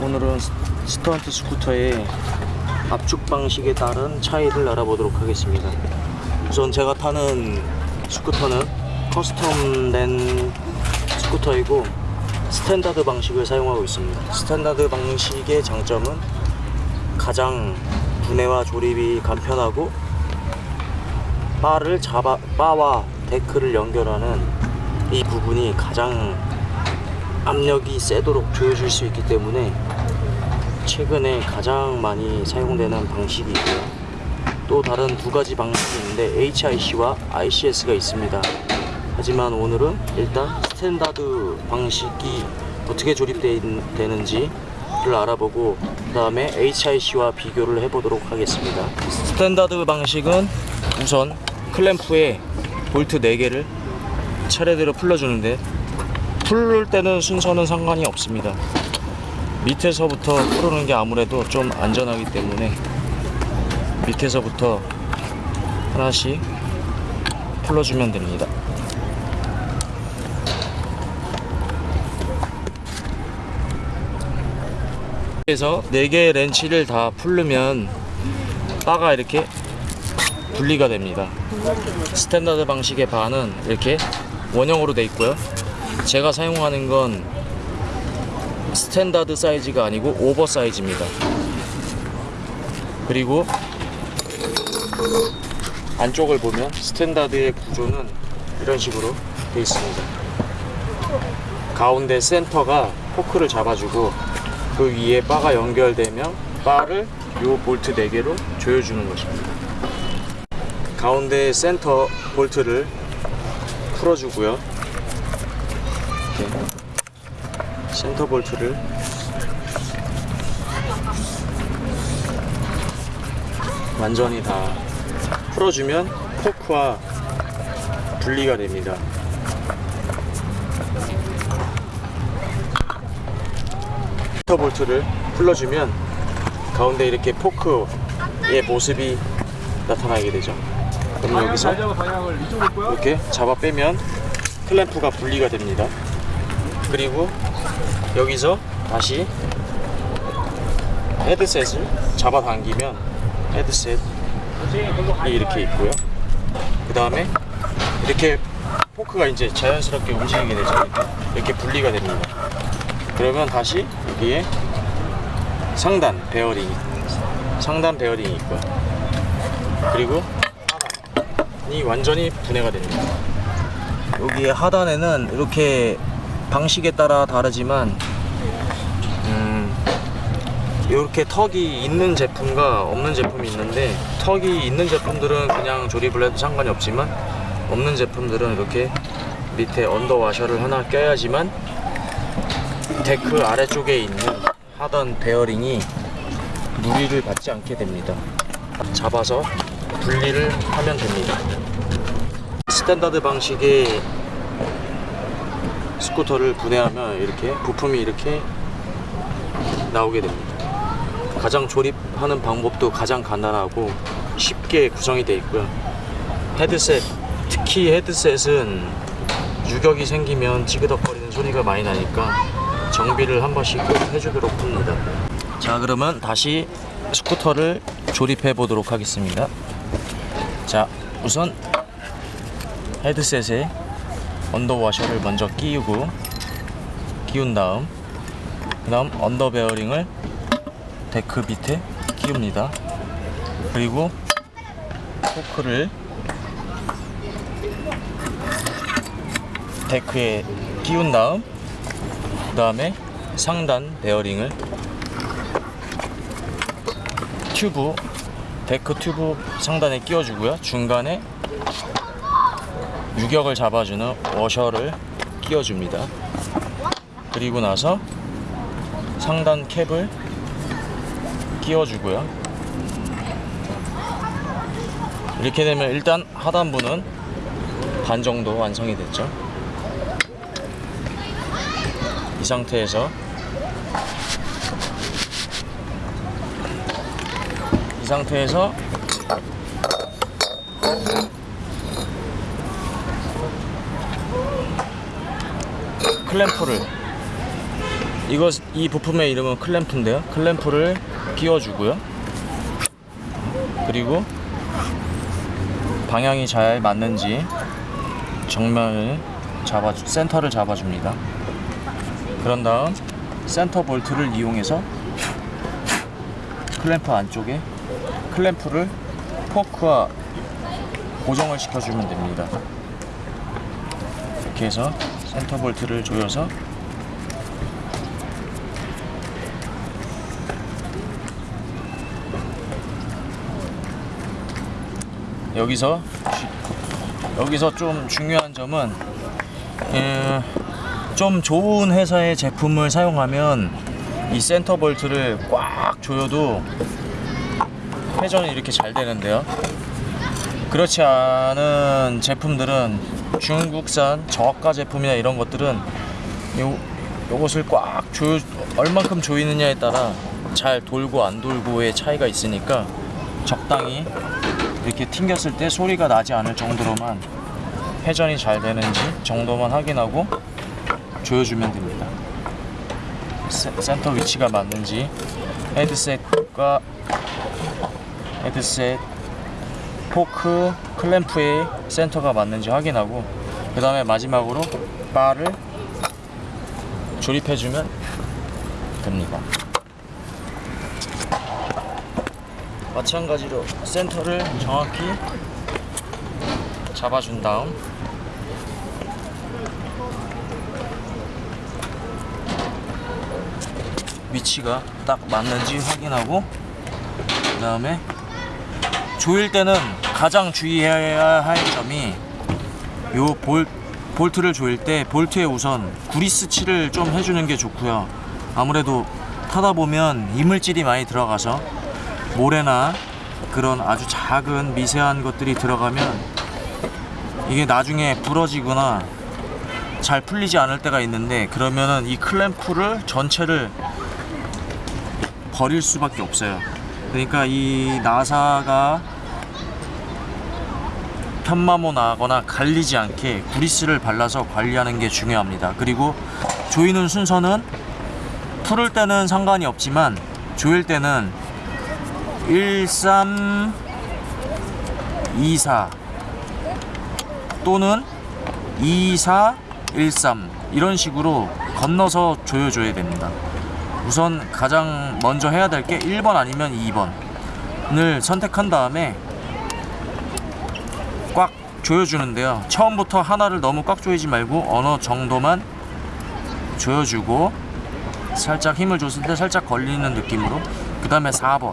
오늘은 스- 스턴트 스쿠터의 압축 방식에 따른 차이를 알아보도록 하겠습니다. 우선 제가 타는 스쿠터는 custom된 스쿠터이고 standard 방식을 사용하고 있습니다. standard 방식의 장점은 가장 분해와 조립이 간편하고 바를 잡아 바와 deck를 연결하는 이 부분이 가장 압력이 세도록 조여줄 수 있기 때문에 최근에 가장 많이 사용되는 방식이고요. 또 다른 두 가지 방식이 있는데 HIC와 ICS가 있습니다. 하지만 오늘은 일단 standard 방식이 어떻게 조립되는지를 알아보고 그 다음에 HIC와 비교를 해보도록 하겠습니다. standard 방식은 우선 클램프에 볼트 4개를 차례대로 풀어주는데 풀을 때는 순서는 상관이 없습니다. 밑에서부터 풀는 게 아무래도 좀 안전하기 때문에 밑에서부터 하나씩 풀어주면 됩니다. 그래서 4개의 렌치를 다 풀르면 바가 이렇게 분리가 됩니다. standard 방식의 바는 이렇게 원형으로 돼 있고요. 제가 사용하는 건 standard size가 아니고 oversize입니다. 그리고 안쪽을 보면 standard의 구조는 이런 식으로 돼 있습니다. 가운데 센터가 포크를 잡아주고 그 위에 바가 연결되면 바를 요 볼트 4개로 조여주는 것입니다. 가운데 센터 볼트를 풀어주고요. 이렇게 센터 볼트를 완전히 다 풀어주면 포크와 분리가 됩니다. 센터 볼트를 풀어주면 가운데 이렇게 포크의 모습이 나타나게 되죠. 그럼 여기서 이렇게 잡아 빼면 클램프가 분리가 됩니다. 그리고 여기서 다시 헤드셋을 잡아 당기면 헤드셋이 이렇게 있고요. 그 다음에 이렇게 포크가 이제 자연스럽게 움직이게 되죠. 이렇게, 분리가 됩니다. 그러면 다시 여기에 상단 베어링이 상단 베어링이 있고요. 그리고 하단이 완전히 분해가 됩니다. 여기에 하단에는 이렇게 방식에 따라 다르지만 음, 이렇게 턱이 있는 제품과 없는 제품이 있는데 턱이 있는 제품들은 그냥 조립을 해도 상관이 없지만 없는 제품들은 이렇게 밑에 under 와셔를 하나 껴야지만 데크 아래쪽에 있는 하단 베어링이 무리를 받지 않게 됩니다. 잡아서 분리를 하면 됩니다. 스탠다드 방식의 스쿠터를 분해하면 이렇게 부품이 이렇게 나오게 됩니다. 가장 조립하는 방법도 가장 간단하고 쉽게 구성이 되어 있고요. 헤드셋, 특히 헤드셋은 유격이 생기면 찌그덕거리는 소리가 많이 나니까 정비를 한 번씩 꼭 해주도록 합니다. 자, 그러면 다시 스쿠터를 조립해 보도록 하겠습니다. 자, 우선 헤드셋에 under 와셔를 먼저 끼우고 끼운 다음 그 다음 under 베어링을 데크 밑에 끼웁니다. 그리고 포크를 데크에 끼운 다음 그 다음에 상단 베어링을 튜브 데크 튜브 상단에 끼워주고요. 중간에 유격을 잡아주는 워셔를 끼워줍니다. 그리고 나서 상단 캡을 끼워주고요. 이렇게 되면 일단 하단부는 반 정도 완성이 됐죠. 이 상태에서 이 상태에서 클램프를 이거 이 부품의 이름은 클램프인데요. 클램프를 끼워주고요. 그리고 방향이 잘 맞는지 정면을 잡아 센터를 잡아줍니다. 그런 다음 센터 볼트를 이용해서 클램프 안쪽에 클램프를 포크와 고정을 시켜주면 됩니다. 이렇게 해서 센터 볼트를 조여서 여기서 주- 여기서 좀 중요한 점은 예, 좀 좋은 회사의 제품을 사용하면 이 센터 볼트를 꽉 조여도 회전이 이렇게 잘 되는데요. 그렇지 않은 제품들은 중국산 저가 제품이나 이런 것들은 요 요것을 꽉 조여 얼만큼 조이느냐에 따라 잘 돌고 안 돌고의 차이가 있으니까 적당히 이렇게 튕겼을 때 소리가 나지 않을 정도로만 회전이 잘 되는지 정도만 확인하고 조여주면 됩니다. 세- 센터 위치가 맞는지 헤드셋과 헤드셋 포크 클램프의 센터가 맞는지 확인하고 그 다음에 마지막으로 바를 조립해주면 됩니다. 마찬가지로 센터를 정확히 잡아준 다음 위치가 딱 맞는지 확인하고 그 다음에 조일 때는 가장 주의해야 할 점이 요 볼, 볼트를 조일 때 볼트에 우선 구리스 칠을 좀 해주는 게 좋고요 아무래도 타다 보면 이물질이 많이 들어가서 모래나 그런 아주 작은 미세한 것들이 들어가면 이게 나중에 부러지거나 잘 풀리지 않을 때가 있는데 그러면은 이 클램프를 전체를 버릴 수밖에 없어요. 그러니까 이 나사가 편마모 나거나 갈리지 않게 구리스를 발라서 관리하는 게 중요합니다. 그리고 조이는 순서는 풀을 때는 상관이 없지만 조일 때는 13 24 또는 24 13 이런 식으로 건너서 조여줘야 됩니다. 우선 가장 먼저 해야 될 게 1번 아니면 2번을 선택한 다음에 꽉 조여주는데요. 처음부터 하나를 너무 꽉 조이지 말고 어느 정도만 조여주고 살짝 힘을 줬을 때 살짝 걸리는 느낌으로 그 다음에 4번.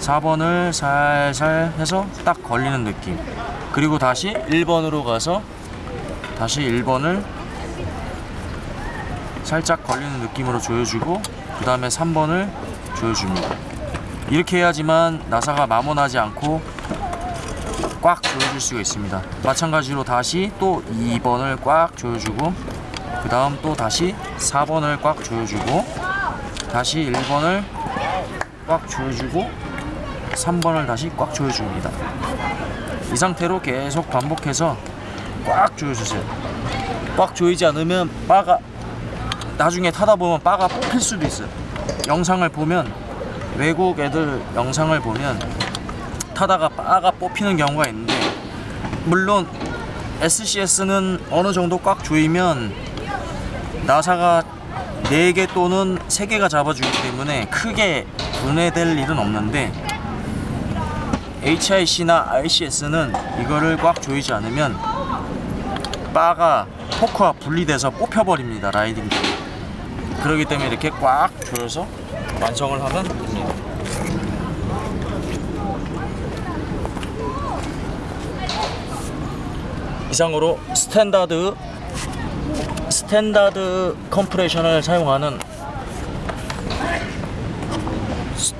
4번을 살살 해서 딱 걸리는 느낌. 그리고 다시 1번으로 가서 다시 1번을 살짝 걸리는 느낌으로 조여주고 그 다음에 3번을 조여줍니다. 이렇게 해야지만 나사가 마모나지 않고 꽉 조여줄 수가 있습니다. 마찬가지로 다시 또 2번을 꽉 조여주고 그 다음 또 다시 4번을 꽉 조여주고 다시 1번을 꽉 조여주고 3번을 다시 꽉 조여줍니다. 이 상태로 계속 반복해서 꽉 조여주세요. 꽉 조이지 않으면 바가 나중에 타다 보면 바가 뽑힐 수도 있어요. 영상을 보면 외국 애들 영상을 보면 타다가 바가 뽑히는 경우가 있는데 물론 SCS는 어느 정도 꽉 조이면 나사가 4개 또는 3개가 잡아주기 때문에 크게 분해될 일은 없는데 HIC나 RCS는 이거를 꽉 조이지 않으면 바가 포크와 분리돼서 뽑혀버립니다 라이딩. 때 그렇기 때문에 이렇게 꽉 조여서 완성을 하면 됩니다 이상으로 스탠다드 스탠다드 compression을 사용하는 스-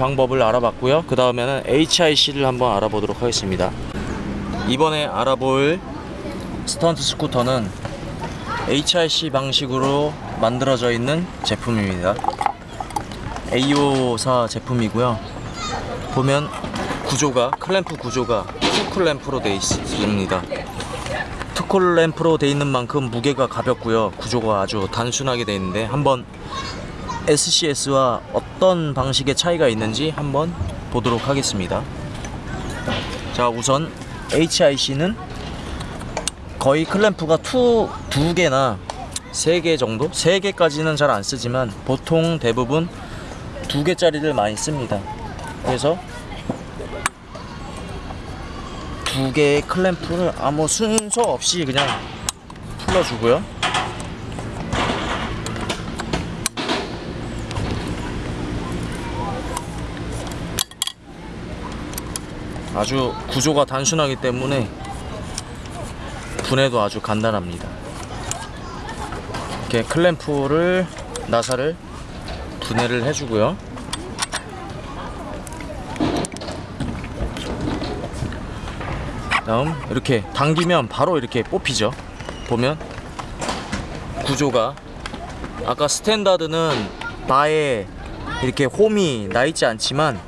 방법을 알아봤고요. 그 다음에는 HIC를 한번 알아보도록 하겠습니다. 이번에 알아볼 스턴트 스쿠터는 HIC 방식으로 만들어져 있는 제품입니다. AO사 제품이고요. 보면 구조가 클램프 구조가 full 클램프로 되어 있습니다. 스콜 램프로 되어 있는 만큼 무게가 가볍고요. 구조가 아주 단순하게 되어 있는데 한번 SCS와 어떤 방식의 차이가 있는지 한번 보도록 하겠습니다. 자 우선 HIC는 거의 클램프가 two, 두 개나 세 개 정도? 세 개까지는 잘 안 쓰지만 보통 대부분 두 개짜리를 많이 씁니다. 그래서 두 개의 클램프를 아무 순서 없이 그냥 풀어주고요. 아주 구조가 단순하기 때문에 분해도 아주 간단합니다. 이렇게 클램프를 나사를 분해를 해주고요. 다음 이렇게 당기면 바로 이렇게 뽑히죠. 보면 구조가 아까 스탠다드는 바에 이렇게 홈이 나 있지 않지만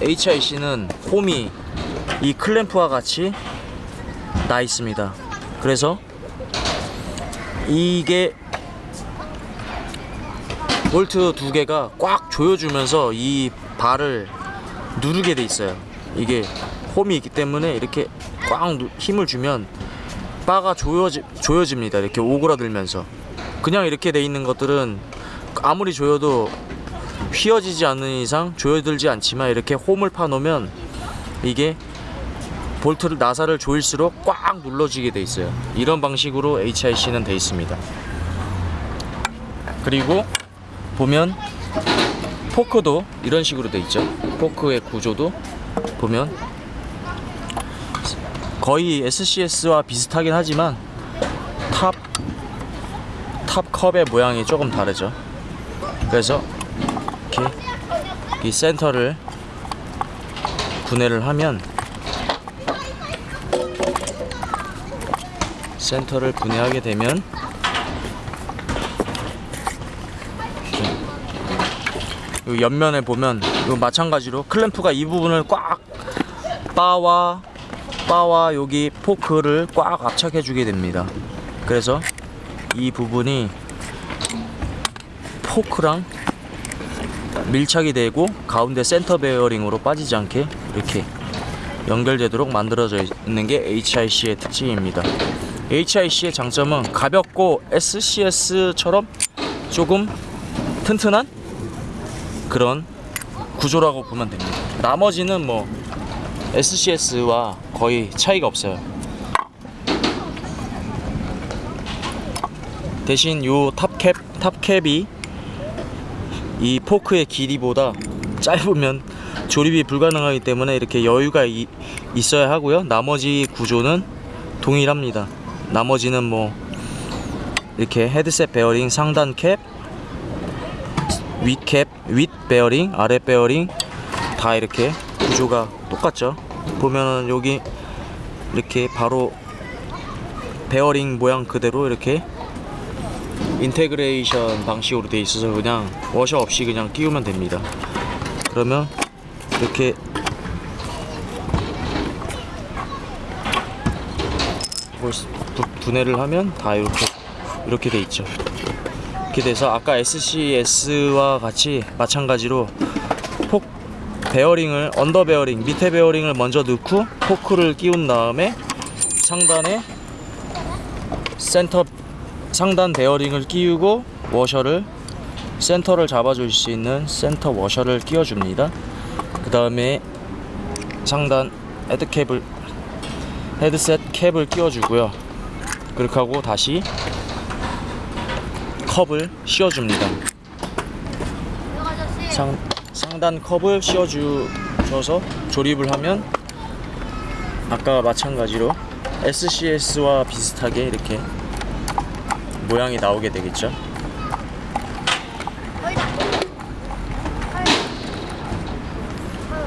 HIC는 홈이 이 클램프와 같이 나 있습니다. 그래서 이게 볼트 두 개가 꽉 조여주면서 이 발을 누르게 돼 있어요. 이게 홈이 있기 때문에 이렇게 꽉 누- 힘을 주면 바가 조여지, 조여집니다. 이렇게 오그라들면서 그냥 이렇게 돼 있는 것들은 아무리 조여도 휘어지지 않는 이상 조여들지 않지만 이렇게 홈을 파놓으면 이게 볼트를 나사를 조일수록 꽉 눌러지게 돼 있어요. 이런 방식으로 HIC는 돼 있습니다. 그리고 보면 포크도 이런 식으로 돼 있죠. 포크의 구조도 보면 거의 SCS와 비슷하긴 하지만 top, top 컵의 모양이 조금 다르죠. 그래서 이렇게 이 센터를 분해를 하면 센터를 분해하게 되면 이 옆면에 보면 이 마찬가지로 클램프가 이 부분을 꽉 바와 바와 여기 포크를 꽉 압착해 주게 됩니다. 그래서 이 부분이 포크랑 밀착이 되고 가운데 센터 베어링으로 빠지지 않게 이렇게 연결되도록 만들어져 있는 게 HIC의 특징입니다. HIC의 장점은 가볍고 SCS처럼 조금 튼튼한 그런 구조라고 보면 됩니다. 나머지는 뭐 SCS와 거의 차이가 없어요. 대신 요 top cap top cap이 이 포크의 길이보다 짧으면 조립이 불가능하기 때문에 이렇게 여유가 이- 있어야 하고요. 나머지 구조는 동일합니다. 나머지는 뭐 이렇게 헤드셋 베어링 상단 캡, 윗캡, 윗 베어링, 아래 베어링 다 이렇게 구조가 똑같죠. 보면은 여기 이렇게 바로 베어링 모양 그대로 이렇게 integration 방식으로 되어 있어서 그냥 washer 없이 그냥 끼우면 됩니다. 그러면 이렇게 분해를 하면 다 이렇게 이렇게 돼 있죠. 이렇게 돼서 아까 SCS와 같이 마찬가지로 폭 베어링을 under 베어링 밑에 베어링을 먼저 넣고 포크를 끼운 다음에 상단에 센터 상단 베어링을 끼우고 washer를 센터를 잡아줄 수 있는 센터 washer를 끼워줍니다. 그 다음에 상단 head cap을 헤드셋 캡을 끼워주고요. 그렇게 하고 다시 컵을 씌워줍니다. 상, 상단 컵을 씌워주셔서 조립을 하면 아까 마찬가지로 SCS와 비슷하게 이렇게 모양이 나오게 되겠죠.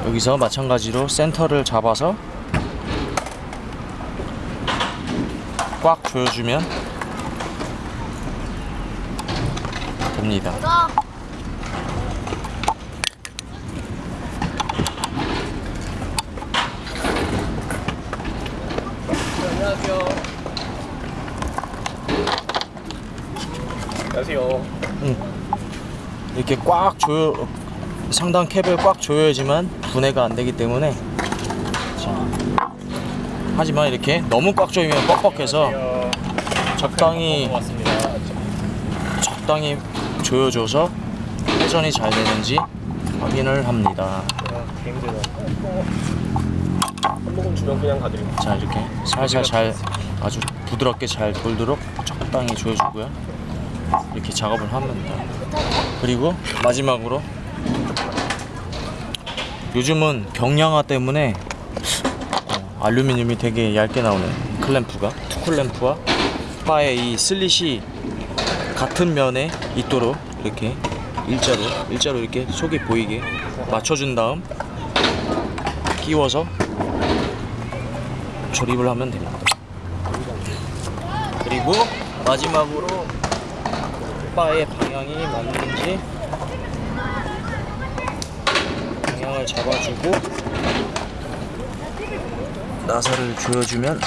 여기서 마찬가지로 센터를 잡아서 꽉 조여주면 됩니다. 안녕하세요. 안녕하세요. 이렇게 꽉 조여 상단 캡을 꽉 조여야지만 분해가 안 되기 때문에 자, 하지만 이렇게 너무 꽉 조이면 뻑뻑해서. 적당히 고맙습니다. 적당히 조여줘서 회전이 잘 되는지 확인을 합니다. 자 이렇게 살살 잘 아주 부드럽게 잘 돌도록 적당히 조여주고요. 이렇게 작업을 합니다. 그리고 마지막으로 요즘은 경량화 때문에 어, 알루미늄이 되게 얇게 나오는 클램프가 투 클램프와 바의 이 슬릿이 같은 면에 있도록 이렇게 일자로 일자로 이렇게 속이 보이게 맞춰준 다음 끼워서 조립을 하면 됩니다. 그리고 마지막으로 바의 방향이 맞는지 방향을 잡아주고 나사를 조여주면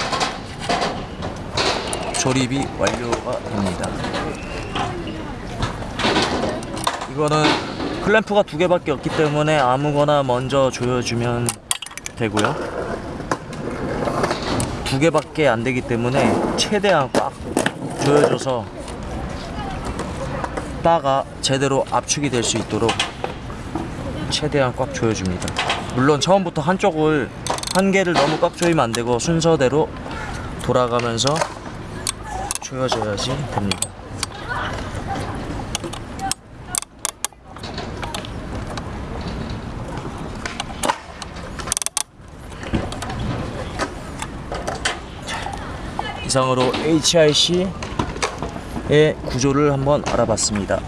조립이 완료가 됩니다. 이거는 클램프가 두 개밖에 없기 때문에 아무거나 먼저 조여주면 되고요. 두 개밖에 안 되기 때문에 최대한 꽉 조여줘서 바가 제대로 압축이 될 수 있도록 최대한 꽉 조여줍니다. 물론 처음부터 한쪽을 한 개를 너무 꽉 조이면 안 되고 순서대로 돌아가면서 조여줘야지 됩니다. 이상으로 HIC의 구조를 한번 알아봤습니다.